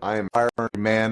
I am Iron Man